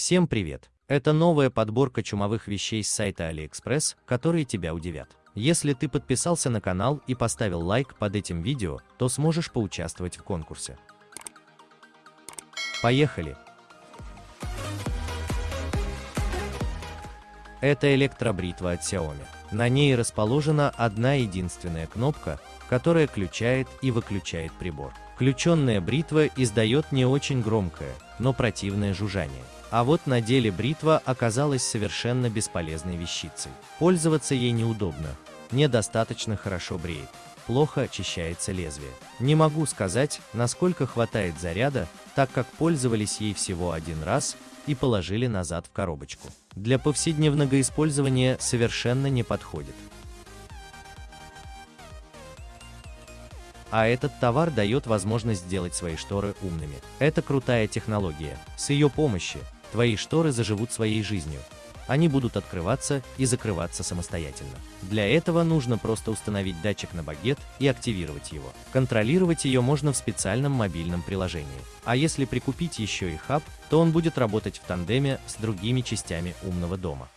Всем привет! Это новая подборка чумовых вещей с сайта AliExpress, которые тебя удивят. Если ты подписался на канал и поставил лайк под этим видео, то сможешь поучаствовать в конкурсе. Поехали! Это электробритва от Xiaomi. На ней расположена одна единственная кнопка, которая включает и выключает прибор. Включенная бритва издает не очень громкое, но противное жужжание. А вот на деле бритва оказалась совершенно бесполезной вещицей. Пользоваться ей неудобно, недостаточно хорошо бреет, плохо очищается лезвие. Не могу сказать, насколько хватает заряда, так как пользовались ей всего один раз и положили назад в коробочку. Для повседневного использования совершенно не подходит. А этот товар дает возможность сделать свои шторы умными. Это крутая технология. С ее помощью Твои шторы заживут своей жизнью. Они будут открываться и закрываться самостоятельно. Для этого нужно просто установить датчик на багет и активировать его. Контролировать ее можно в специальном мобильном приложении. А если прикупить еще и хаб, то он будет работать в тандеме с другими частями умного дома.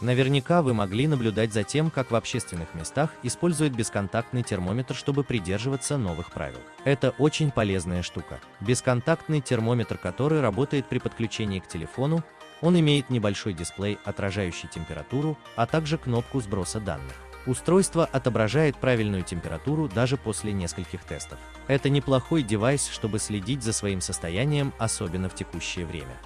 Наверняка вы могли наблюдать за тем, как в общественных местах используют бесконтактный термометр, чтобы придерживаться новых правил. Это очень полезная штука. Бесконтактный термометр, который работает при подключении к телефону, он имеет небольшой дисплей, отражающий температуру, а также кнопку сброса данных. Устройство отображает правильную температуру даже после нескольких тестов. Это неплохой девайс, чтобы следить за своим состоянием, особенно в текущее время.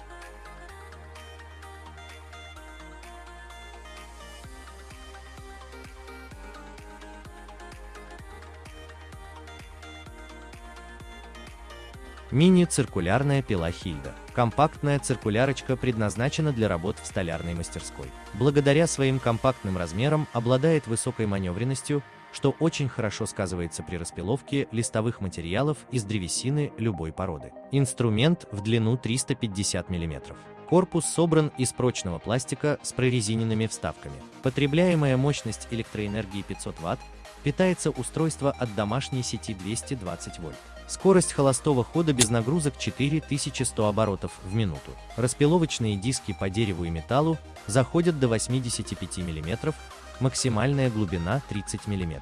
Мини-циркулярная пила Хильда. Компактная циркулярочка предназначена для работ в столярной мастерской. Благодаря своим компактным размерам обладает высокой маневренностью, что очень хорошо сказывается при распиловке листовых материалов из древесины любой породы. Инструмент в длину 350 мм. Корпус собран из прочного пластика с прорезиненными вставками. Потребляемая мощность электроэнергии 500 Вт, питается устройство от домашней сети 220 вольт. Скорость холостого хода без нагрузок 4100 оборотов в минуту. Распиловочные диски по дереву и металлу заходят до 85 мм, максимальная глубина 30 мм.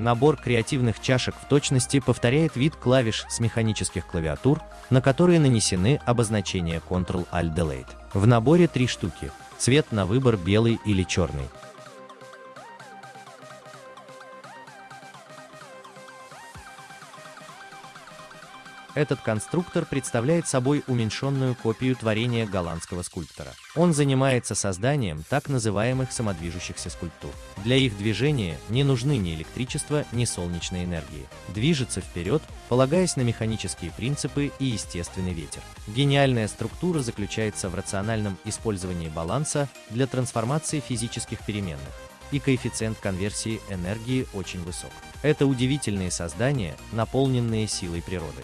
Набор креативных чашек в точности повторяет вид клавиш с механических клавиатур, на которые нанесены обозначения Ctrl-Alt-Delete. В наборе три штуки, цвет на выбор белый или черный. Этот конструктор представляет собой уменьшенную копию творения голландского скульптора. Он занимается созданием так называемых самодвижущихся скульптур. Для их движения не нужны ни электричество, ни солнечной энергии. Движется вперед, полагаясь на механические принципы и естественный ветер. Гениальная структура заключается в рациональном использовании баланса для трансформации физических переменных и коэффициент конверсии энергии очень высок. Это удивительные создания, наполненные силой природы.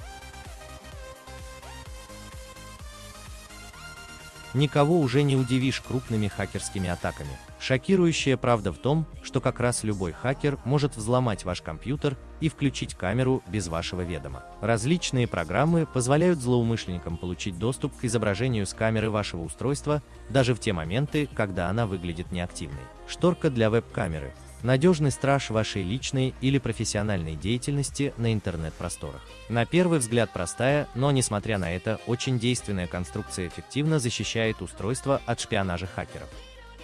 Никого уже не удивишь крупными хакерскими атаками. Шокирующая правда в том, что как раз любой хакер может взломать ваш компьютер и включить камеру без вашего ведома. Различные программы позволяют злоумышленникам получить доступ к изображению с камеры вашего устройства даже в те моменты, когда она выглядит неактивной. Шторка для веб-камеры надежный страж вашей личной или профессиональной деятельности на интернет-просторах. На первый взгляд простая, но несмотря на это, очень действенная конструкция эффективно защищает устройство от шпионажа хакеров.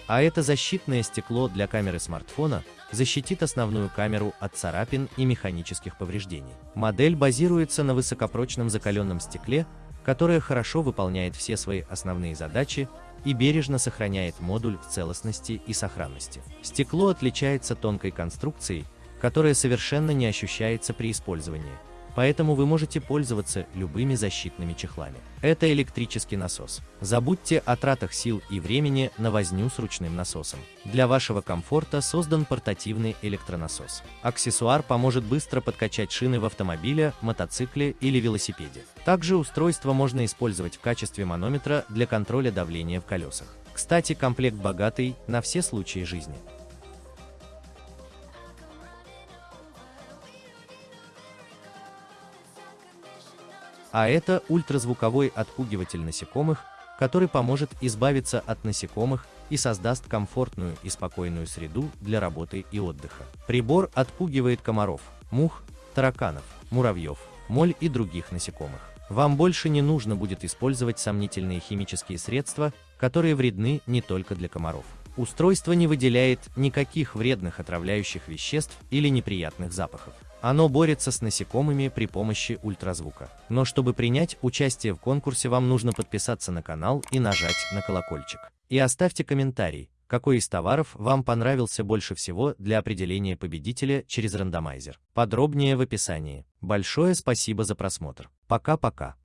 А это защитное стекло для камеры смартфона защитит основную камеру от царапин и механических повреждений. Модель базируется на высокопрочном закаленном стекле, которое хорошо выполняет все свои основные задачи и бережно сохраняет модуль в целостности и сохранности. Стекло отличается тонкой конструкцией, которая совершенно не ощущается при использовании, поэтому вы можете пользоваться любыми защитными чехлами. Это электрический насос. Забудьте о тратах сил и времени на возню с ручным насосом. Для вашего комфорта создан портативный электронасос. Аксессуар поможет быстро подкачать шины в автомобиле, мотоцикле или велосипеде. Также устройство можно использовать в качестве манометра для контроля давления в колесах. Кстати, комплект богатый на все случаи жизни. А это ультразвуковой отпугиватель насекомых, который поможет избавиться от насекомых и создаст комфортную и спокойную среду для работы и отдыха. Прибор отпугивает комаров, мух, тараканов, муравьев, моль и других насекомых. Вам больше не нужно будет использовать сомнительные химические средства, которые вредны не только для комаров. Устройство не выделяет никаких вредных отравляющих веществ или неприятных запахов. Оно борется с насекомыми при помощи ультразвука. Но чтобы принять участие в конкурсе, вам нужно подписаться на канал и нажать на колокольчик. И оставьте комментарий, какой из товаров вам понравился больше всего для определения победителя через рандомайзер. Подробнее в описании. Большое спасибо за просмотр. Пока-пока.